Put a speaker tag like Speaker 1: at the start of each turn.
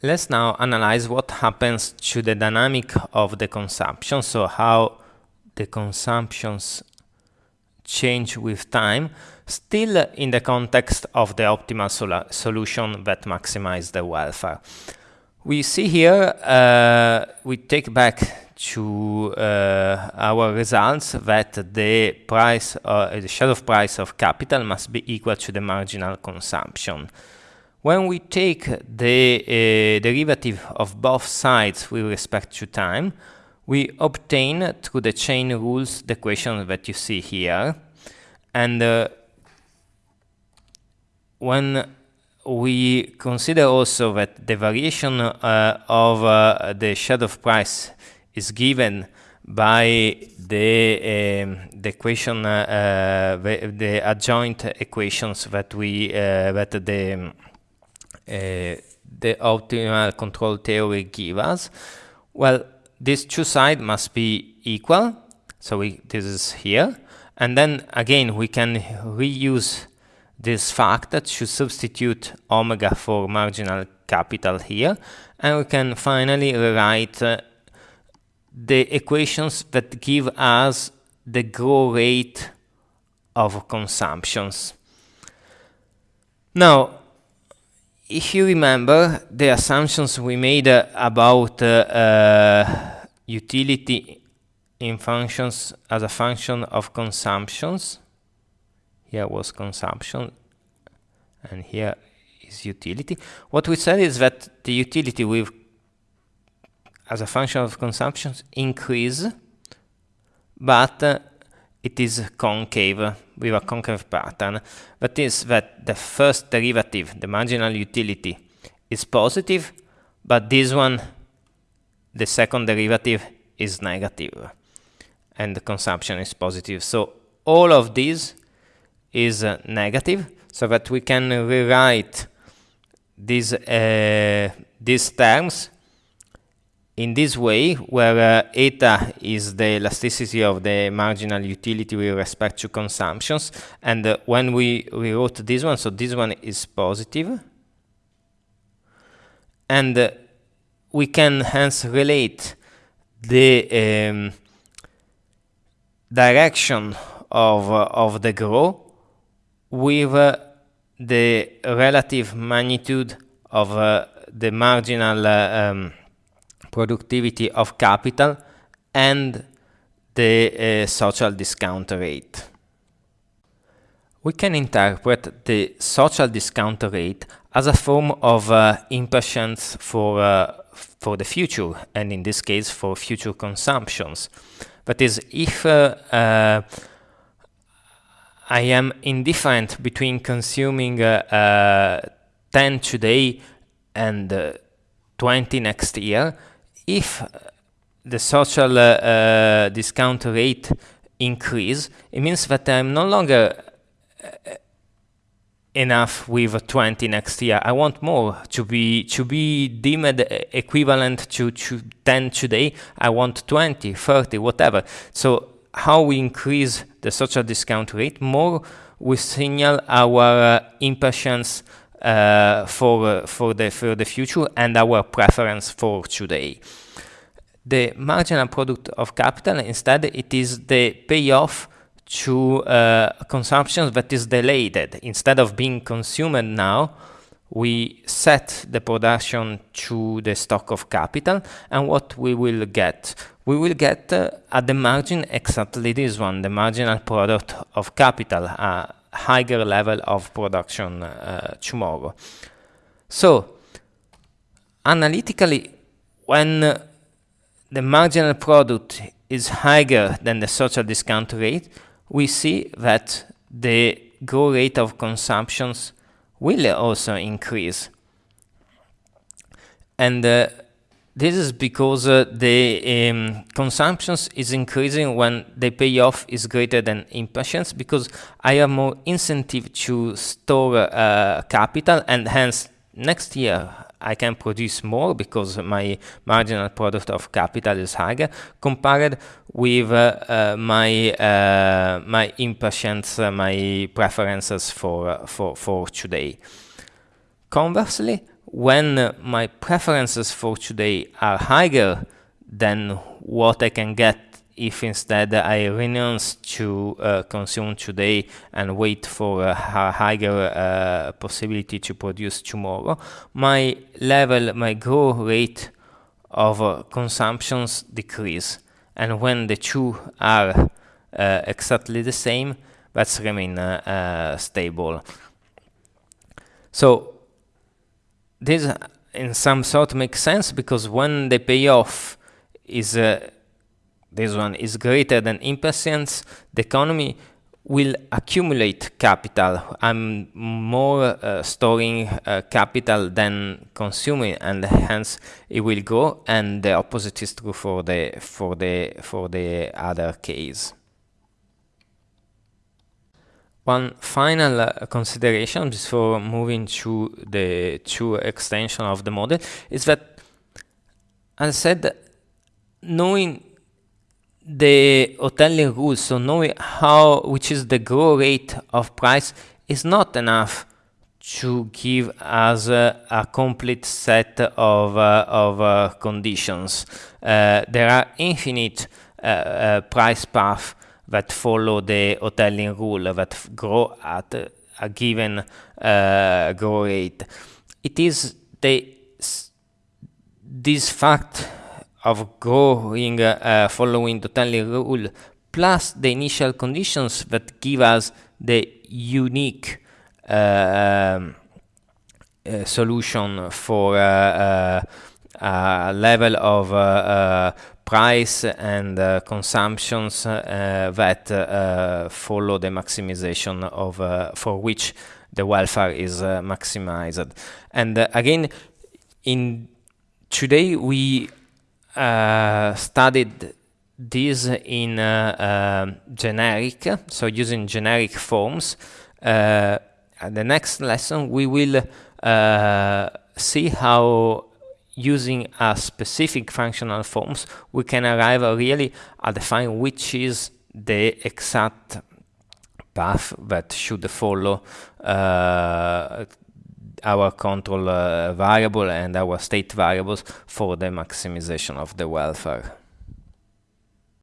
Speaker 1: Let's now analyze what happens to the dynamic of the consumption, so how the consumptions change with time, still in the context of the optimal sol solution that maximizes the welfare. We see here, uh, we take back to uh, our results that the price, uh, the shadow price of capital must be equal to the marginal consumption. When we take the uh, derivative of both sides with respect to time, we obtain through the chain rules the equation that you see here. And uh, when we consider also that the variation uh, of uh, the shadow price is given by the, um, the equation, uh, the, the, adjoint equations that we uh, that the uh, the optimal control theory give us? Well, these two sides must be equal. So we, this is here. And then again, we can reuse this fact that should substitute omega for marginal capital here. And we can finally rewrite uh, the equations that give us the growth rate of consumptions. Now, if you remember the assumptions we made uh, about uh, utility in functions as a function of consumptions, here was consumption and here is utility. What we said is that the utility with as a function of consumptions increase, but uh, it is concave with a concave pattern. That is that the first derivative, the marginal utility, is positive, but this one, the second derivative, is negative, and the consumption is positive. So all of this is uh, negative, so that we can rewrite these uh, these terms in this way, where uh, eta is the elasticity of the marginal utility with respect to consumptions, and uh, when we rewrote this one, so this one is positive, and uh, we can hence relate the um, direction of, uh, of the growth with uh, the relative magnitude of uh, the marginal um, productivity of capital and the uh, social discount rate. We can interpret the social discount rate as a form of uh, impatience for, uh, for the future, and in this case for future consumptions. That is, if uh, uh, I am indifferent between consuming uh, 10 today and 20 next year, if the social uh, uh, discount rate increase, it means that I'm no longer uh, enough with 20 next year. I want more to be to be deemed equivalent to, to 10 today. I want 20, 30, whatever. So how we increase the social discount rate, more we signal our uh, impatience uh, for uh, for the for the future and our preference for today. The marginal product of capital instead it is the payoff to uh, consumption that is delayed. Instead of being consumed now, we set the production to the stock of capital and what we will get we will get uh, at the margin exactly this one the marginal product of capital a higher level of production uh, tomorrow so analytically when the marginal product is higher than the social discount rate we see that the growth rate of consumptions will also increase. And uh, this is because uh, the um, consumptions is increasing when the payoff is greater than impatience because I have more incentive to store uh, capital and hence next year I can produce more because my marginal product of capital is higher compared with uh, uh, my uh, my impatience, uh, my preferences for for for today. Conversely, when my preferences for today are higher than what I can get if instead I renounce to uh, consume today and wait for a higher uh, possibility to produce tomorrow, my level, my growth rate of uh, consumptions decrease. And when the two are uh, exactly the same, that's remain uh, uh, stable. So this in some sort makes sense because when the payoff is uh, this one is greater than impatience, the economy will accumulate capital. I'm more uh, storing uh, capital than consuming, and hence it will grow. And the opposite is true for the for the for the other case. One final uh, consideration before moving to the true extension of the model is that, as I said, knowing the Hotelling rules, so knowing how, which is the growth rate of price is not enough to give us uh, a complete set of, uh, of uh, conditions. Uh, there are infinite uh, uh, price paths that follow the Hotelling rule that grow at a given growth rate. It is the this fact of growing uh, following the Hotelling rule plus the initial conditions that give us the unique uh, um, uh, solution for uh, uh, a level of uh, price and consumptions that follow the maximization of for which the welfare is maximized. And again, in today we uh, studied this in uh, uh, generic, so using generic forms. Uh, the next lesson we will see how using a specific functional forms we can arrive really at define which is the exact path that should follow uh, our control uh, variable and our state variables for the maximization of the welfare.